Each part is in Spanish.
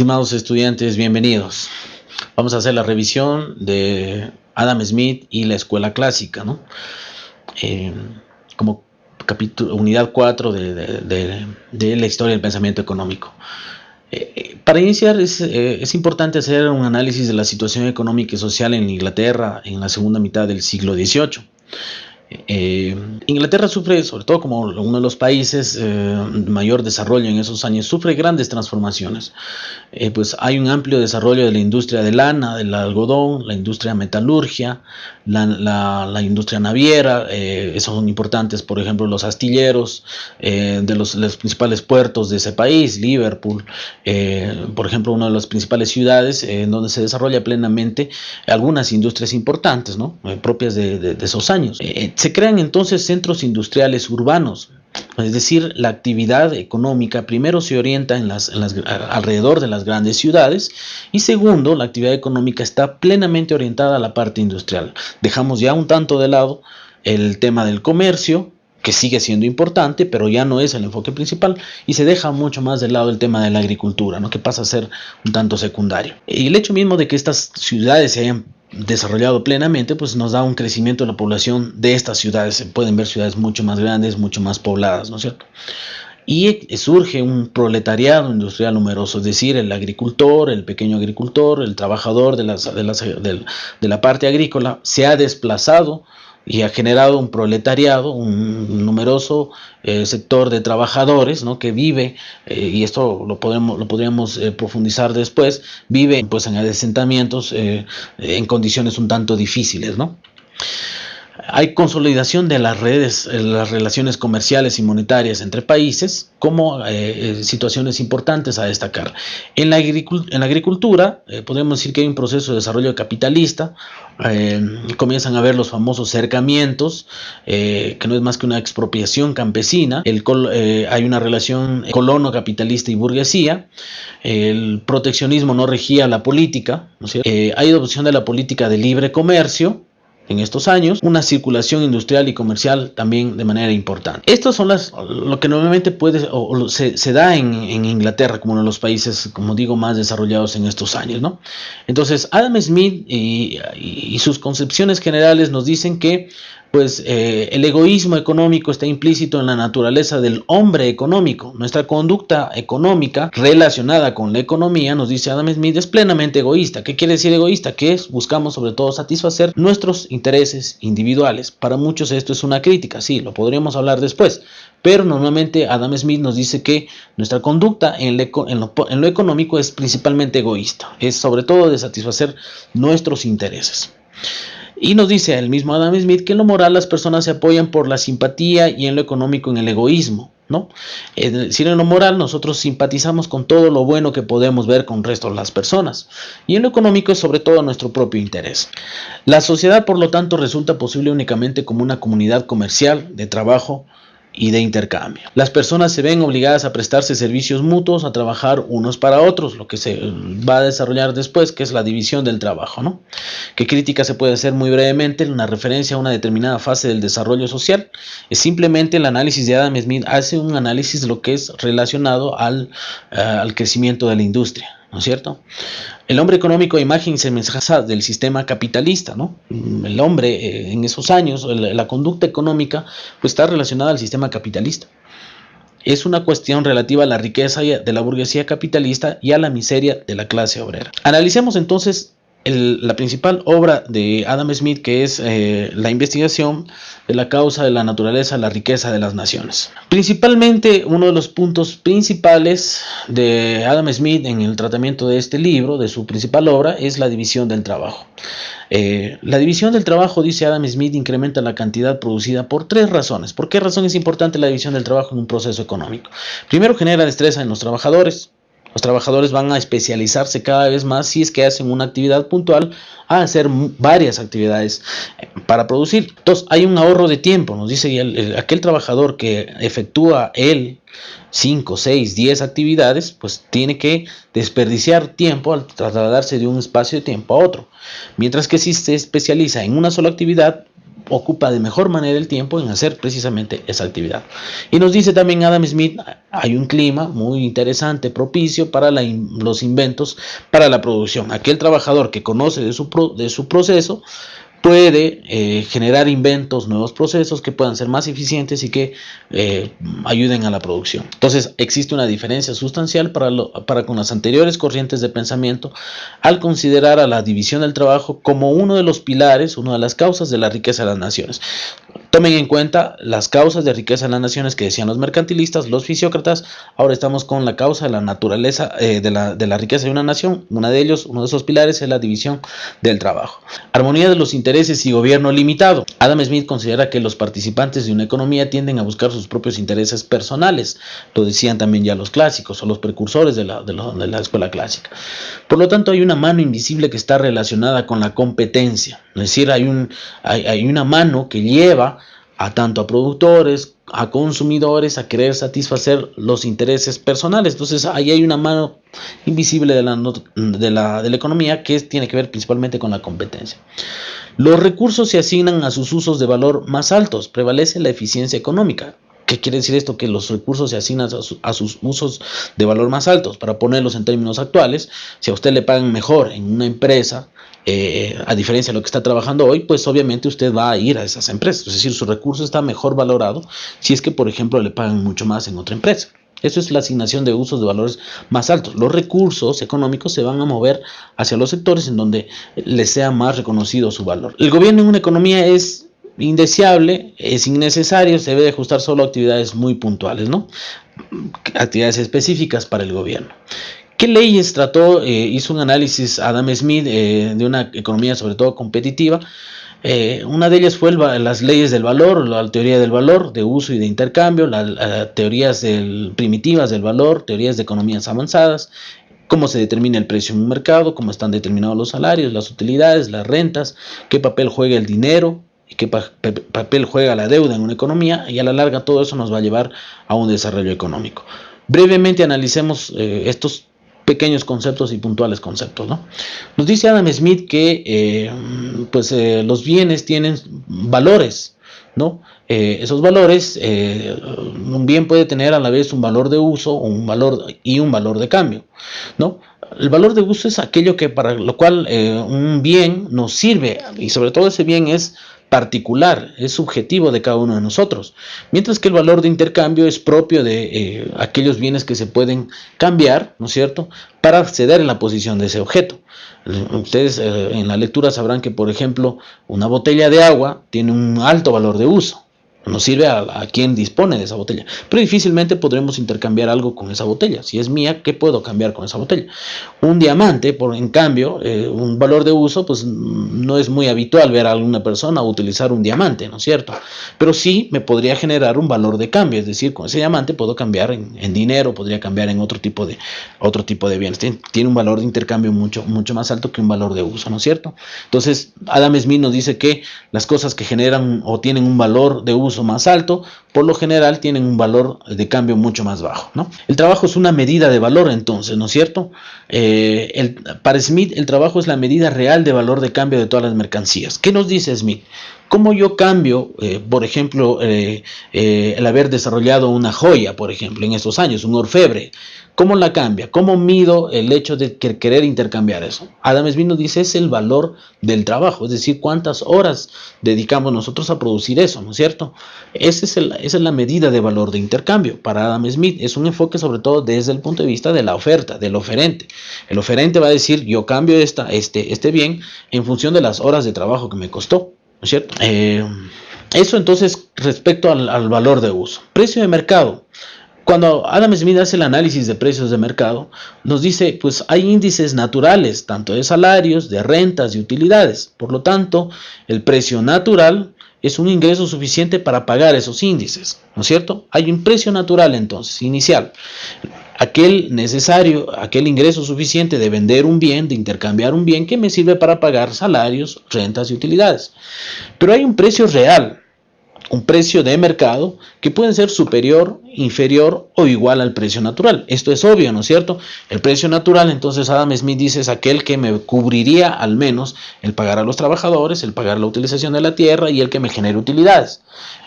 Estimados estudiantes, bienvenidos. Vamos a hacer la revisión de Adam Smith y la escuela clásica, ¿no? Eh, como capítulo, unidad 4 de, la historia del pensamiento económico. Eh, eh, para iniciar es, es, importante hacer un análisis de la situación económica y social en Inglaterra en la segunda mitad del siglo XVIII. Eh, Inglaterra sufre, sobre todo como uno de los países de eh, mayor desarrollo en esos años, sufre grandes transformaciones. Eh, pues hay un amplio desarrollo de la industria de lana, del algodón, la industria metalurgia, la, industria naviera, esos son importantes, por ejemplo, los astilleros de los, principales puertos de ese país, Liverpool, por ejemplo, una de las principales ciudades en donde se desarrolla plenamente algunas industrias importantes, ¿no? propias de, de esos años se crean entonces centros industriales urbanos, es decir, la actividad económica primero se orienta alrededor de las grandes ciudades y segundo, la actividad económica está plenamente orientada a la parte industrial. Dejamos ya un tanto de lado el tema del comercio, que sigue siendo importante, pero ya no es el enfoque principal, y se deja mucho más de lado el tema de la agricultura, que pasa a ser un tanto secundario. Y el hecho mismo de que estas ciudades se hayan desarrollado plenamente, pues nos da un crecimiento de la población de estas ciudades. Se pueden ver ciudades mucho más grandes, mucho más pobladas, ¿no es cierto? Y surge un proletariado industrial numeroso, es decir, el agricultor, el pequeño agricultor, el trabajador de, de la parte agrícola se ha desplazado y ha generado un proletariado, un numeroso eh, sector de trabajadores ¿no? que vive, eh, y esto lo, podemos, lo podríamos eh, profundizar después, vive pues, en asentamientos en condiciones un tanto difíciles. ¿no? Hay consolidación de las redes, eh, las relaciones comerciales y monetarias entre países como eh, eh, situaciones importantes a destacar. En la, agricultura podemos decir que hay un proceso de desarrollo capitalista, comienzan a ver los famosos cercamientos, que no es más que una expropiación campesina, hay una relación colono capitalista y burguesía, el proteccionismo no regía la política, hay adopción de la política de libre comercio, en estos años, una circulación industrial y comercial también de manera importante. Estos son las, lo que normalmente puede o, se, da en, Inglaterra como uno de los países, como digo, más desarrollados en estos años. ¿no? Entonces, Adam Smith y sus concepciones generales nos dicen que pues eh, el egoísmo económico está implícito en la naturaleza del hombre económico. Nuestra conducta económica relacionada con la economía, nos dice Adam Smith, es plenamente egoísta. ¿Qué quiere decir egoísta? Que buscamos sobre todo satisfacer nuestros intereses individuales. Para muchos esto es una crítica, sí, lo podríamos hablar después, pero normalmente Adam Smith nos dice que nuestra conducta en, lo, en lo económico es principalmente egoísta, es sobre todo de satisfacer nuestros intereses. Y nos dice el mismo Adam Smith que en lo moral las personas se apoyan por la simpatía y en lo económico en el egoísmo. ¿no? Es decir, en lo moral nosotros simpatizamos con todo lo bueno que podemos ver con resto de las personas. Y en lo económico es sobre todo nuestro propio interés. La sociedad, por lo tanto, resulta posible únicamente como una comunidad comercial de trabajo, y de intercambio. Las personas se ven obligadas a prestarse servicios mutuos, a trabajar unos para otros, lo que se va a desarrollar después, que es la división del trabajo. ¿no? ¿Qué crítica se puede hacer muy brevemente? Una referencia a una determinada fase del desarrollo social. Es simplemente el análisis de Adam Smith, hace un análisis de lo que es relacionado al, eh, al crecimiento de la industria. ¿No es cierto? El hombre económico imagen y semejanza del sistema capitalista, ¿no? El hombre eh, en esos años, la, conducta económica, pues está relacionada al sistema capitalista. Es una cuestión relativa a la riqueza de la burguesía capitalista y a la miseria de la clase obrera. Analicemos entonces la principal obra de Adam Smith, que es eh, la investigación de la causa de la naturaleza, la riqueza de las naciones. Principalmente, uno de los puntos principales de Adam Smith en el tratamiento de este libro, de su principal obra, es la división del trabajo. Eh, la división del trabajo, dice Adam Smith, incrementa la cantidad producida por tres razones. ¿Por qué razón es importante la división del trabajo en un proceso económico? Primero, genera destreza en los trabajadores. Los trabajadores van a especializarse cada vez más si es que hacen una actividad puntual a hacer varias actividades eh, para producir. Entonces hay un ahorro de tiempo, nos dice aquel trabajador que efectúa él 5, 6, 10 actividades, pues tiene que desperdiciar tiempo al trasladarse de un espacio de tiempo a otro. Mientras que si se especializa en una sola actividad, ocupa de mejor manera el tiempo en hacer precisamente esa actividad. Y nos dice también Adam Smith, hay un clima muy interesante, propicio para los inventos, para la producción. Aquel trabajador que conoce de su, de su proceso, puede eh, generar inventos, nuevos procesos que puedan ser más eficientes y que eh, ayuden a la producción. Entonces existe una diferencia sustancial para, para con las anteriores corrientes de pensamiento al considerar a la división del trabajo como uno de los pilares, una de las causas de la riqueza de las naciones. Tomen en cuenta las causas de riqueza de las naciones que decían los mercantilistas, los fisiócratas. Ahora estamos con la causa de la naturaleza eh, de, la, de, la, riqueza de una nación. Una de ellos, uno de esos pilares es la división del trabajo. Armonía de los intereses y gobierno limitado. Adam Smith considera que los participantes de una economía tienden a buscar sus propios intereses personales. Lo decían también ya los clásicos o los precursores de la, de la escuela clásica. Por lo tanto, hay una mano invisible que está relacionada con la competencia. Es decir, hay, un, hay una mano que lleva a tanto a productores, a consumidores, a querer satisfacer los intereses personales. Entonces ahí hay una mano invisible de la, de la, de la economía que tiene que ver principalmente con la competencia. Los recursos se asignan a sus usos de valor más altos, prevalece la eficiencia económica. ¿Qué quiere decir esto? Que los recursos se asignan a, sus usos de valor más altos. Para ponerlos en términos actuales, si a usted le pagan mejor en una empresa, eh, a diferencia de lo que está trabajando hoy, pues obviamente usted va a ir a esas empresas. Es decir, su recurso está mejor valorado si es que, por ejemplo, le pagan mucho más en otra empresa. Eso es la asignación de usos de valores más altos. Los recursos económicos se van a mover hacia los sectores en donde les sea más reconocido su valor. El gobierno en una economía es indeseable, es innecesario, se debe ajustar solo a actividades muy puntuales, ¿no? Actividades específicas para el gobierno. ¿Qué leyes trató? Eh, hizo un análisis Adam Smith eh, de una economía sobre todo competitiva. Eh, una de ellas fue las leyes del valor, la teoría del valor, de uso y de intercambio, las teorías primitivas del valor, teorías de economías avanzadas, cómo se determina el precio en un mercado, cómo están determinados los salarios, las utilidades, las rentas, qué papel juega el dinero y qué papel juega la deuda en una economía, y a la larga todo eso nos va a llevar a un desarrollo económico. Brevemente analicemos estos pequeños conceptos y puntuales conceptos. ¿no? Nos dice Adam Smith que eh, pues, eh, los bienes tienen valores. ¿no? Eh, esos valores, un bien puede tener a la vez un valor de uso un valor, y un valor de cambio. ¿no? El valor de uso es aquello que para lo cual un bien nos sirve y sobre todo ese bien es particular, es subjetivo de cada uno de nosotros, mientras que el valor de intercambio es propio de eh, aquellos bienes que se pueden cambiar, ¿no es cierto?, para acceder en la posición de ese objeto. Ustedes eh, en la lectura sabrán que, por ejemplo, una botella de agua tiene un alto valor de uso, nos sirve a, quien dispone de esa botella. Pero difícilmente podremos intercambiar algo con esa botella. Si es mía, ¿qué puedo cambiar con esa botella? Un diamante, por en cambio, eh, un valor de uso, pues no es muy habitual ver a alguna persona utilizar un diamante, ¿no es cierto? Pero sí me podría generar un valor de cambio, es decir, con ese diamante puedo cambiar en, dinero, podría cambiar en otro tipo de, otro tipo de bienes. Tiene, un valor de intercambio mucho, mucho más alto que un valor de uso, ¿no es cierto? Entonces, Adam Smith nos dice que las cosas que generan o tienen un valor de uso más alto, por lo general tienen un valor de cambio mucho más bajo. ¿no? El trabajo es una medida de valor entonces, ¿no es cierto? Eh, para Smith el trabajo es la medida real de valor de cambio de todas las mercancías. ¿Qué nos dice Smith? ¿Cómo yo cambio, eh, por ejemplo, eh, el haber desarrollado una joya, por ejemplo, en estos años, un orfebre? ¿Cómo la cambia? ¿Cómo mido el hecho de querer intercambiar eso? Adam Smith nos dice es el valor del trabajo, es decir, cuántas horas dedicamos nosotros a producir eso, ¿no es cierto? Es esa es la medida de valor de intercambio para Adam Smith. Es un enfoque sobre todo desde el punto de vista de la oferta, del oferente. El oferente va a decir, yo cambio esta, este, este bien en función de las horas de trabajo que me costó, ¿no es cierto? Eh, eso entonces respecto al, al valor de uso. Precio de mercado. Cuando Adam Smith hace el análisis de precios de mercado, nos dice, pues hay índices naturales, tanto de salarios, de rentas y utilidades. Por lo tanto, el precio natural es un ingreso suficiente para pagar esos índices, ¿no es cierto? Hay un precio natural entonces, inicial. Aquel necesario, aquel ingreso suficiente de vender un bien, de intercambiar un bien que me sirve para pagar salarios, rentas y utilidades. Pero hay un precio real, un precio de mercado que puede ser superior, inferior o igual al precio natural. Esto es obvio, ¿no es cierto? El precio natural, entonces Adam Smith dice, es aquel que me cubriría al menos el pagar a los trabajadores, el pagar la utilización de la tierra y el que me genere utilidades.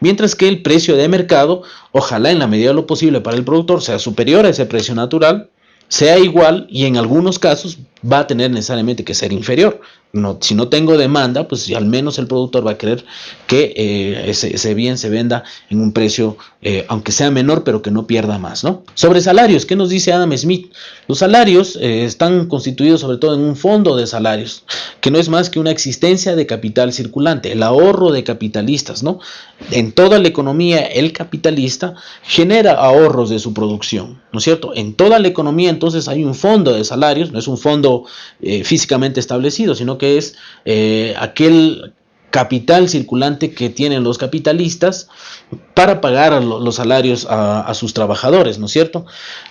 Mientras que el precio de mercado, ojalá en la medida de lo posible para el productor sea superior a ese precio natural, sea igual y en algunos casos va a tener necesariamente que ser inferior. No, si no tengo demanda, pues al menos el productor va a querer que eh, ese, bien se venda en un precio, eh, aunque sea menor, pero que no pierda más. ¿no? Sobre salarios, ¿qué nos dice Adam Smith? Los salarios eh, están constituidos sobre todo en un fondo de salarios, que no es más que una existencia de capital circulante, el ahorro de capitalistas. ¿no? En toda la economía, el capitalista genera ahorros de su producción, ¿no es cierto? En toda la economía, entonces, hay un fondo de salarios, no es un fondo eh, físicamente establecido, sino que es eh, aquel capital circulante que tienen los capitalistas para pagar los salarios a, sus trabajadores, ¿no es cierto?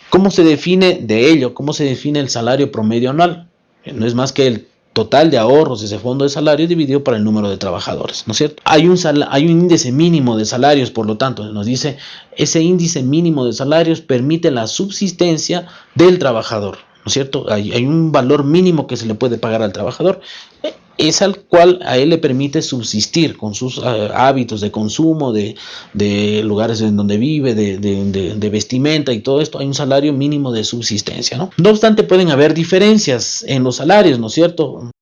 ¿Cómo se define de ello? ¿Cómo se define el salario promedio anual? No es más que el total de ahorros de ese fondo de salario dividido por el número de trabajadores, ¿no es cierto? Hay un, hay un índice mínimo de salarios, por lo tanto, nos dice, ese índice mínimo de salarios permite la subsistencia del trabajador, ¿no es cierto? Hay, un valor mínimo que se le puede pagar al trabajador, eh, es al cual a él le permite subsistir con sus eh, hábitos de consumo, de, lugares en donde vive, de, de, vestimenta y todo esto, hay un salario mínimo de subsistencia, ¿no? No obstante, pueden haber diferencias en los salarios, ¿no es cierto?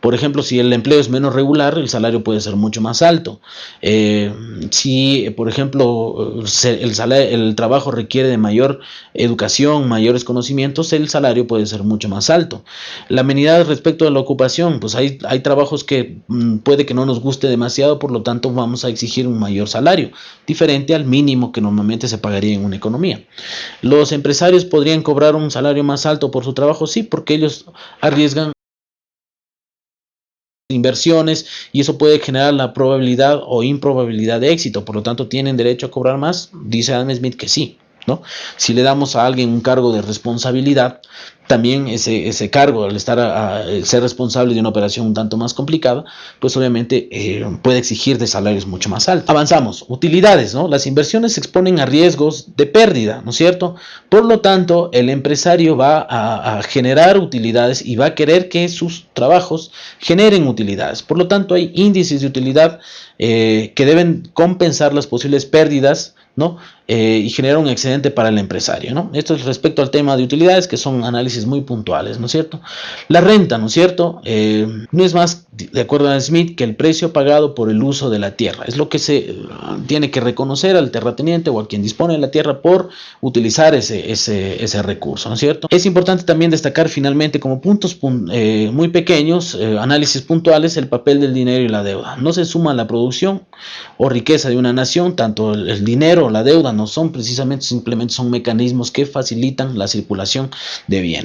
Por ejemplo, si el empleo es menos regular, el salario puede ser mucho más alto. Eh, si, por ejemplo, el, trabajo requiere de mayor educación, mayores conocimientos, el salario puede ser mucho más alto. La amenidad respecto a la ocupación, pues hay, hay trabajos que mm, puede que no nos guste demasiado, por lo tanto vamos a exigir un mayor salario, diferente al mínimo que normalmente se pagaría en una economía. Los empresarios podrían cobrar un salario más alto por su trabajo, sí, porque ellos arriesgan inversiones y eso puede generar la probabilidad o improbabilidad de éxito. Por lo tanto, ¿tienen derecho a cobrar más? Dice Adam Smith que sí. ¿no? Si le damos a alguien un cargo de responsabilidad, también ese, ese cargo, al estar a, ser responsable de una operación un tanto más complicada, pues obviamente eh, puede exigir de salarios mucho más altos. Avanzamos, utilidades, ¿no? Las inversiones se exponen a riesgos de pérdida, ¿no es cierto? Por lo tanto, el empresario va a, generar utilidades y va a querer que sus trabajos generen utilidades. Por lo tanto, hay índices de utilidad eh, que deben compensar las posibles pérdidas ¿no? Eh, y generar un excedente para el empresario. ¿no? Esto es respecto al tema de utilidades, que son análisis muy puntuales, ¿no es cierto? La renta, ¿no es cierto? Eh, no es más, de acuerdo a Smith, que el precio pagado por el uso de la tierra. Es lo que se eh, tiene que reconocer al terrateniente o a quien dispone de la tierra por utilizar ese, ese, ese recurso, ¿no es cierto? Es importante también destacar finalmente como puntos muy pequeños, análisis puntuales, el papel del dinero y la deuda. No se suma la producción o riqueza de una nación, tanto el dinero la deuda no son precisamente, simplemente son mecanismos que facilitan la circulación de bienes.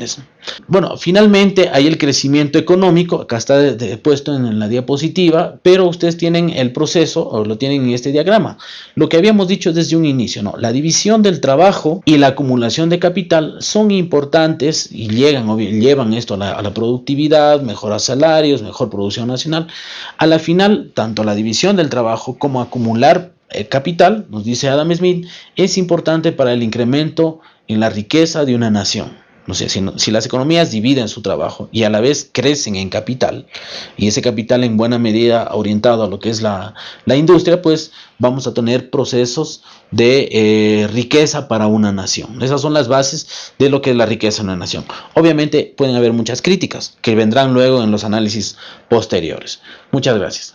Bueno, finalmente hay el crecimiento económico, acá está puesto en la diapositiva, pero ustedes tienen el proceso, o lo tienen en este diagrama. Lo que habíamos dicho desde un inicio, ¿no? La división del trabajo y la acumulación de capital son importantes y llegan, llevan esto a la, a la productividad, mejora salarios, mejor producción nacional. A la final, tanto la división del trabajo como acumular el capital, nos dice Adam Smith, es importante para el incremento en la riqueza de una nación. No sé, si, las economías dividen su trabajo y a la vez crecen en capital, y ese capital en buena medida orientado a lo que es la, industria, pues vamos a tener procesos de eh, riqueza para una nación. Esas son las bases de lo que es la riqueza en una nación. Obviamente pueden haber muchas críticas que vendrán luego en los análisis posteriores. Muchas gracias.